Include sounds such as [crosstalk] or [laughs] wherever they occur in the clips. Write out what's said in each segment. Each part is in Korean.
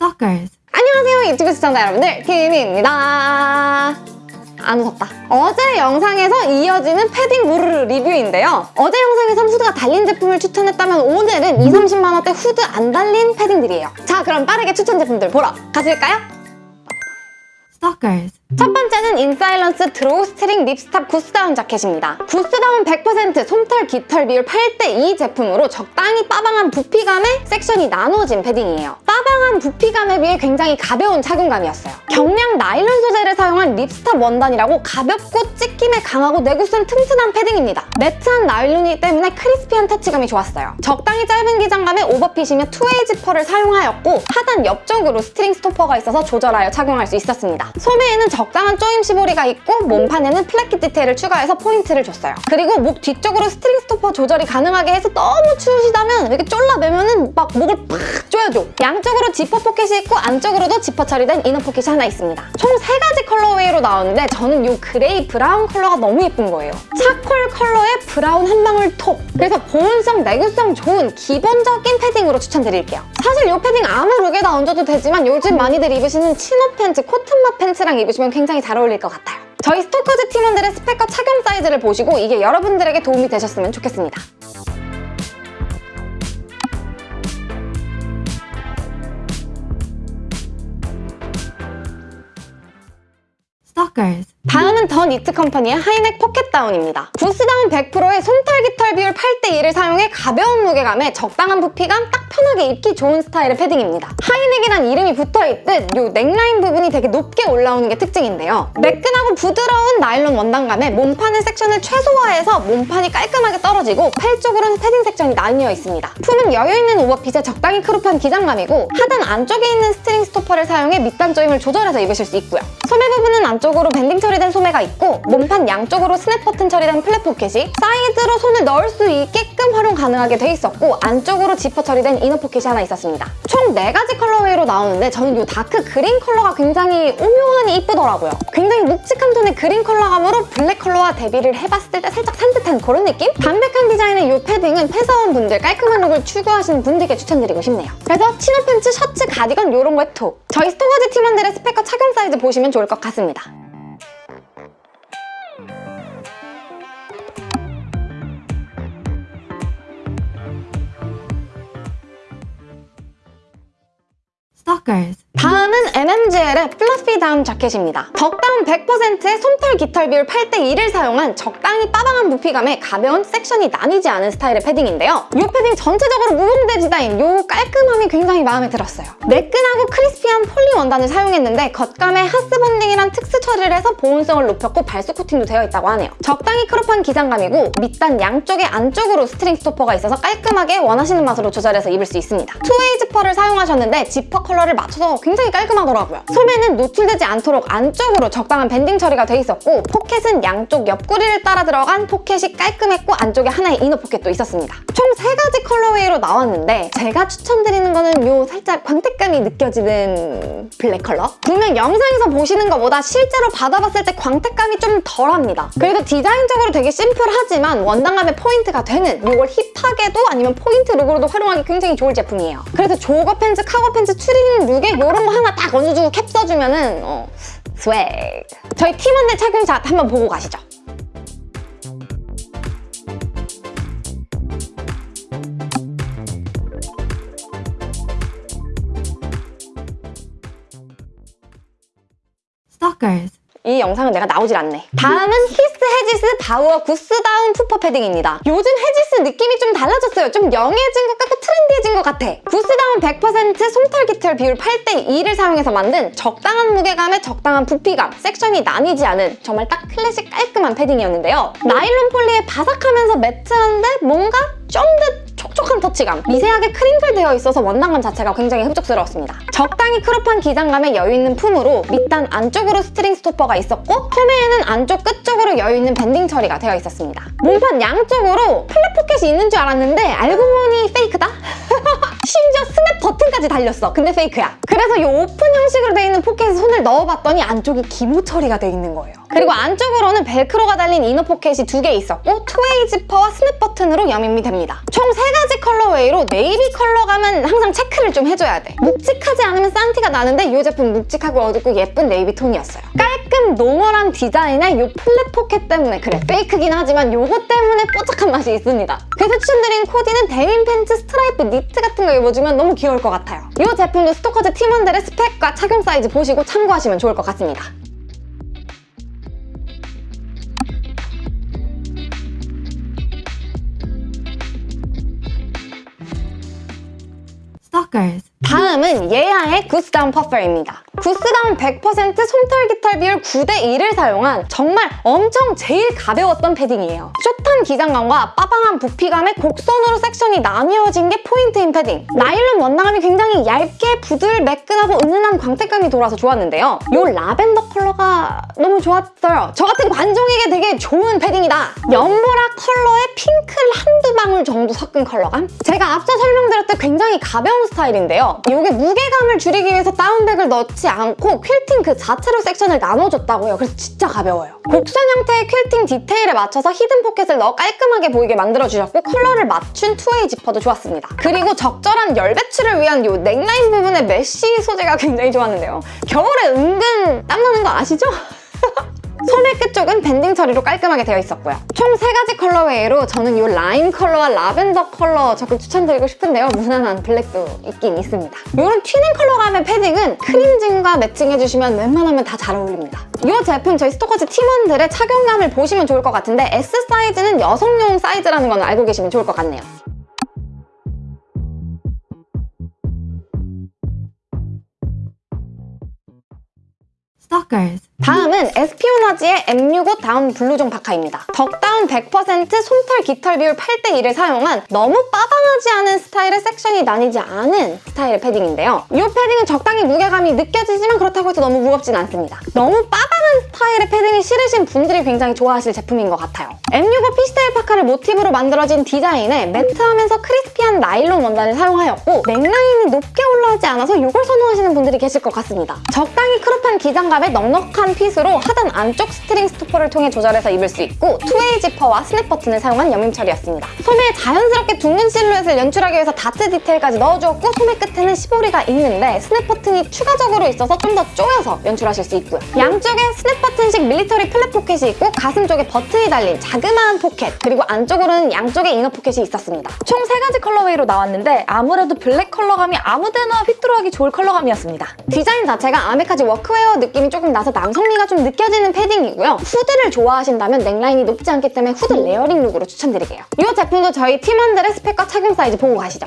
Stalkers. 안녕하세요 유튜브 시청자 여러분들 키미입니다 안 웃었다 어제 영상에서 이어지는 패딩 무르르 리뷰인데요 어제 영상에선 후드가 달린 제품을 추천했다면 오늘은 2, 30만원대 후드 안 달린 패딩들이에요 자 그럼 빠르게 추천 제품들 보러 가실까요? Stalkers. 첫 번째는 인사일런스 drawstring ripstop 구스다운 자켓입니다. 구스다운 100% 솜털 깃털 비율 8대2 제품으로 적당히 빠방한 부피감의 섹션이 나누어진 패딩이에요. 빠방한 부피감에 비해 굉장히 가벼운 착용감이었어요. 경량 나일론 소재를 사용한 ripstop 원단이라고 가볍고 찢김에 강하고 내구성 튼튼한 패딩입니다. 매트한 나일론이기 때문에 crispy한 터치감이 좋았어요. 적당히 짧은 기장감에 오버핏이며 two-way 지퍼를 사용하였고 하단 옆쪽으로 string stopper가 있어서 조절하여 착용할 수 있었습니다. 소매에는 적당한 조임 시보리가 있고 몸판에는 placket 디테일을 추가해서 포인트를 줬어요. 그리고 목 뒤쪽으로 string stopper 조절이 가능하게 해서 너무 추우시다면 이렇게 쫄라매면 은 막 목을 팍 조여줘. 양쪽으로 지퍼 포켓이 있고 안쪽으로도 지퍼 처리된 inner 포켓이 하나 있습니다. 총 세 가지 colorway로 나오는데 저는 이 gray brown 컬러가 너무 예쁜 거예요. charcoal 컬러의 brown 한 방울 톡. 그래서 보온성, 내구성 좋은 기본적인 패딩으로 추천드릴게요. 사실 이 패딩 아무 룩에다 얹어도 되지만 요즘 많이들 입으시는 chino pants, cotton맛 pants랑 입으시면 굉장히 잘 어울릴 것 같아요. 저희 스토커즈 팀원들의 스펙과 착용 사이즈를 보시고 이게 여러분들에게 도움이 되셨으면 좋겠습니다. Stalkers 다음은 더 니트 컴퍼니의 하이넥 포켓 다운입니다. 구스다운 100%의 솜털 깃털 비율 8대1을 사용해 가벼운 무게감에 적당한 부피감, 딱 편하게 입기 좋은 스타일의 패딩입니다. 하이넥이란 이름이 붙어있듯 이 넥라인 부분이 되게 높게 올라오는 게 특징인데요. 매끈하고 부드러운 나일론 원단감에 몸판의 섹션을 최소화해서 몸판이 깔끔하게 떨어지고 팔 쪽으로는 패딩 섹션이 나뉘어 있습니다. 품은 여유있는 오버핏에 적당히 crop한 기장감이고 하단 안쪽에 있는 string stopper를 사용해 밑단 조임을 조절해서 입으실 수 있고요. 소매 부분은 안쪽으로 밴딩 처리된 소매가 있고 몸판 양쪽으로 snap 버튼 처리된 flap 포켓이 사이드로 손을 넣을 수 있게끔 활용 가능하게 돼 있었고 안쪽으로 지퍼 처리된 inner 포켓이 하나 있었습니다. 총 4가지 colorway로 나오는데 저는 이 dark green 컬러가 굉장히 오묘하니 이쁘더라고요. 굉장히 묵직한 톤의 그린 컬러감으로 블랙 컬러와 대비를 해봤을 때 살짝 산뜻한 그런 느낌? 담백한 디자인의 이 패딩은 회사원분들 깔끔한 룩을 추구하시는 분들께 추천드리고 싶네요. 그래서 치노 팬츠, 셔츠, 가디건 이런 거에 톡! 저희 스토커즈 팀원들의 스펙과 착용 사이즈 보시면 좋을 것 같습니다. Stalkers 다음은 NMGL의 fluffy 다운 자켓입니다. 덕다운 100%의 솜털 깃털 비율 8대1을 사용한 적당히 빠방한 부피감에 가벼운 섹션이 나뉘지 않은 스타일의 패딩인데요. 이 패딩 전체적으로 무봉제 디자인, 이 깔끔함이 굉장히 마음에 들었어요. 매끈하고 crispy한 폴리 원단을 사용했는데 겉감에 하스본딩이란 특수 처리를 해서 보온성을 높였고 발수 코팅도 되어 있다고 하네요. 적당히 crop한 기장감이고 밑단 양쪽에 안쪽으로 string stopper가 있어서 깔끔하게 원하시는 맛으로 조절해서 입을 수 있습니다. two-way 지퍼를 사용하셨는데 지퍼 컬러를 맞춰서 깔끔하더라고요. 소매는 노출되지 않도록 안쪽으로 적당한 밴딩 처리가 돼 있었고 포켓은 양쪽 옆구리를 따라 들어간 포켓이 깔끔했고 안쪽에 하나의 inner 포켓도 있었습니다. 총 세 가지 colorway로 나왔는데 제가 추천드리는 거는 요 살짝 광택감이 느껴지는 블랙 컬러? 분명 영상에서 보시는 것보다 실제로 받아봤을 때 광택감이 좀 덜합니다. 그래도 디자인적으로 되게 심플하지만 원단감의 포인트가 되는 이걸 힙하게도 아니면 포인트 룩으로도 활용하기 굉장히 좋을 제품이에요. 그래서 조거 팬츠, 카고 팬츠, 추리닝 룩에 이런 거 하나 딱 얹어주고 캡 써주면은 어, swag! 저희 팀원들 착용샷 한번 보고 가시죠. Stalkers. 이 영상은 내가 나오질 않네. 다음은 히스 헤지스 바우어 구스다운 푸퍼 패딩입니다. 요즘 헤지스 느낌이 좀 달라졌어요. 좀 young해진 것 같고 트렌디해진 것 같아. 구스다운 100% 솜털 깃털 비율 8대 2를 사용해서 만든 적당한 무게감에 적당한 부피감, 섹션이 나뉘지 않은 정말 딱 클래식 깔끔한 패딩이었는데요. 나일론 폴리에 바삭하면서 매트한데 뭔가 좀더 촉촉한 터치감 미세하게 crinkle 되어 있어서 원단감 자체가 굉장히 흡족스러웠습니다. 적당히 crop한 기장감에 여유있는 품으로 밑단 안쪽으로 string stopper가 있었고 소매에는 안쪽 끝 쪽으로 여유있는 밴딩 처리가 되어 있었습니다. 몸판 양쪽으로 flap 포켓이 있는 줄 알았는데 알고 보니 페이크다? [laughs] 심지어 snap 버튼까지 달렸어. 근데 페이크야. 그래 그래서 이 오픈 형식으로 돼 있는 포켓에 손을 넣어봤더니 안쪽이 기모 처리가 돼 있는 거예요. 그리고 안쪽으로는 벨크로가 달린 inner 포켓이 두 개 있었고 two-way 지퍼와 snap 버튼으로 여밈이 됩니다. 총 세 가지 colorway로 네이비 컬러감은 항상 체크를 좀 해줘야 돼. 묵직하지 않으면 싼티가 나는데 이 제품 묵직하고 어둡고 예쁜 네이비 톤이었어요. 깔끔 normal한 디자인에 이 flap 포켓 때문에 그래 페이크긴 하지만 요거 때문에 뽀짝한 맛이 있습니다. 그래서 추천드린 코디는 데님 팬츠 스트라이프 니트 같은 거 입어주면 너무 귀여울 것 같아요. 이 제품도 스토커즈 팀원들의 스펙과 착용 사이즈 보시고 참고하시면 좋을 것 같습니다. Stalkers. 다음은 예아의 구스다운 푸퍼입니다. 구스다운 100% 솜털 깃털 비율 9대1을 사용한 정말 엄청 제일 가벼웠던 패딩이에요. 숏한 기장감과 빠방한 부피감의 곡선으로 섹션이 나뉘어진 게 포인트인 패딩. 나일론 원단감이 굉장히 얇게 부들 매끈하고 은은한 광택감이 돌아서 좋았는데요. 이 라벤더 컬러가 너무 좋았어요. 저 같은 관종에게 되게 좋은 패딩이다. 연보라 컬러에 핑크를 한두 방울 정도 섞은 컬러감? 제가 앞서 설명드렸던 굉장히 가벼운 스타일인데요. 이게 무게감을 줄이기 위해서 다운백을 넣지 않고 퀼팅 그 자체로 섹션을 나눠줬다고요. 그래서 진짜 가벼워요. 곡선 형태의 퀼팅 디테일에 맞춰서 hidden 포켓을 넣어 깔끔하게 보이게 만들어주셨고 컬러를 맞춘 two-way 지퍼도 좋았습니다. 그리고 적절한 열 배출을 위한 이 넥라인 부분의 메쉬 소재가 굉장히 좋았는데요. 겨울에 은근 땀나는 거 아시죠? [laughs] 소매 끝 쪽은 밴딩 처리로 깔끔하게 되어 있었고요. 총 세 가지 colorway로 저는 이 라임 컬러와 라벤더 컬러 적극 추천드리고 싶은데요. 무난한 블랙도 있긴 있습니다. 이런 튀는 컬러감의 패딩은 크림진과 매칭해주시면 웬만하면 다 잘 어울립니다. 이 제품 저희 스토커즈 팀원들의 착용감을 보시면 좋을 것 같은데 S 사이즈는 여성용 사이즈라는 건 알고 계시면 좋을 것 같네요. Stalkers. 다음은 에스피오나지의 M65 다운 블루종 파카입니다. 덕다운 100% 솜털 깃털 비율 8대1을 사용한 너무 빠방하지 않은 스타일의 섹션이 나뉘지 않은 스타일의 패딩인데요. 이 패딩은 적당히 무게감이 느껴지지만 그렇다고 해서 너무 무겁진 않습니다. 너무 빠방한 스타일의 패딩이 싫으신 분들이 굉장히 좋아하실 제품인 것 같아요. M65 피시테일 파카를 모티브로 만들어진 디자인에 매트하면서 crispy한 나일론 원단을 사용하였고 넥라인이 높게 올라오지 않아서 이걸 선호하시는 분들이 계실 것 같습니다. 적당히 crop한 기장감에 넉넉한 핏으로 하단 안쪽 string stopper를 통해 조절해서 입을 수 있고 two-way 지퍼와 snap 버튼을 사용한 여밈 처리였습니다. 소매에 자연스럽게 둥근 실루엣을 연출하기 위해서 다트 디테일까지 넣어주었고 소매 끝에는 시보리가 있는데 스냅 버튼이 추가적으로 있어서 좀더 조여서 연출하실 수 있고요. 양쪽에 스냅 버튼식 밀리터리 flap 포켓이 있고 가슴 쪽에 버튼이 달린 자그마한 포켓 그리고 안쪽으로는 양쪽에 inner 포켓이 있었습니다. 총 세 가지 colorway로 나왔는데 아무래도 블랙 컬러감이 아무데나 곁들어가기 좋을 컬러감이었습니다. 디자인 자체가 아메카지 워크웨어 느낌이 조금 나서 남성미가 좀 느껴지는 패딩이고요. 후드를 좋아하신다면 넥라인이 높지 않기 때문에 후드 layering look으로 추천드릴게요. 이 제품도 저희 팀원들의 스펙과 착용 사이즈 보고 가시죠.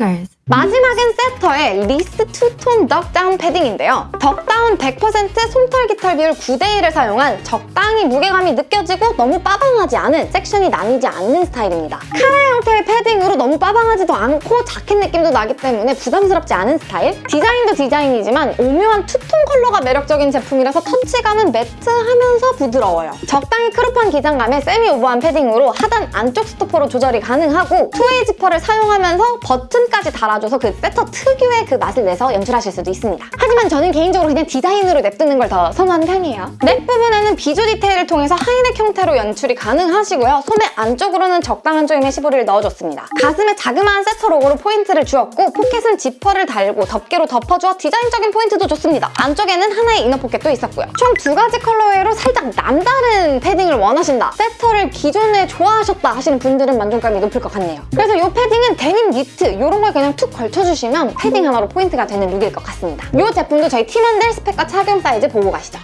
Stalkers. 마지막은 세터의 리스 two-tone duck down 패딩인데요. duck down 100% 솜털 깃털 비율 9대1을 사용한 적당히 무게감이 느껴지고 너무 빠방하지 않은 섹션이 나뉘지 않는 스타일입니다. 카라 형태의 패딩으로 너무 빠방하지도 않고 자켓 느낌도 나기 때문에 부담스럽지 않은 스타일? 디자인도 디자인이지만 오묘한 투톤 컬러가 매력적인 제품이라서 터치감은 matte하면서 부드러워요. 적당히 crop한 기장감에 semi over한 패딩으로 하단 안쪽 stopper로 조절이 가능하고 two-way 지퍼를 사용하면서 버튼까지 달아줘서 그 세터 특유의 그 맛을 내서 연출하실 수도 있습니다. 하지만 저는 개인적으로 그냥 디자인으로 냅두는 걸 더 선호하는 편이에요. neck 부분에는 비조 디테일을 통해서 high neck 형태로 연출이 가능하시고요. 소매 안쪽으로는 적당한 조임의 시보리를 넣어줬습니다. 가슴 에 자그마한 세터 로고로 포인트를 주었고 포켓은 지퍼를 달고 덮개로 덮어주어 디자인적인 포인트도 좋습니다. 안쪽에는 하나의 inner 포켓도 있었고요. 총 두 가지 colorway로 살짝 남다른 패딩을 원하신다. 세터를 기존에 좋아하셨다 하시는 분들은 만족감이 높을 것 같네요. 그래서 이 패딩은 데님 니트 이런 걸 그냥 툭 걸쳐주시면 패딩 하나로 포인트가 되는 룩일 것 같습니다. 이 제품도 저희 팀원들 스펙과 착용 사이즈 보고 가시죠.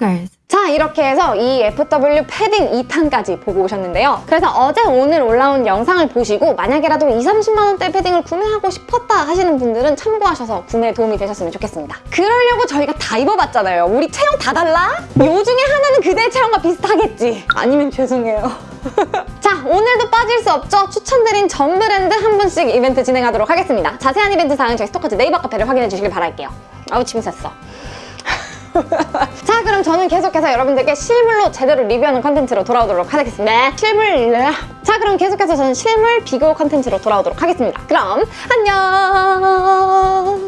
Stalkers. 자 이렇게 해서 이 FW 패딩 2탄까지 보고 오셨는데요. 그래서 어제 오늘 올라온 영상을 보시고 만약에라도 2, 30만원대 패딩을 구매하고 싶었다 하시는 분들은 참고하셔서 구매에 도움이 되셨으면 좋겠습니다. 그러려고 저희가 다 입어봤잖아요. 우리 체형 다 달라? 요 중에 하나는 그대의 체형과 비슷하겠지. 아니면 죄송해요. [laughs] 자 오늘도 빠질 수 없죠. 추천드린 전 브랜드 한 분씩 이벤트 진행하도록 하겠습니다. 자세한 이벤트 사항은 저희 스토커즈 네이버 카페를 확인해 주시길 바랄게요. 아우 침 샜어. [laughs] 자 그럼 저는 계속해서 여러분들께 실물로 제대로 리뷰하는 컨텐츠로 돌아오도록 하겠습니다. 실물 자 그럼 계속해서 저는 실물 비교 컨텐츠로 돌아오도록 하겠습니다. 그럼 안녕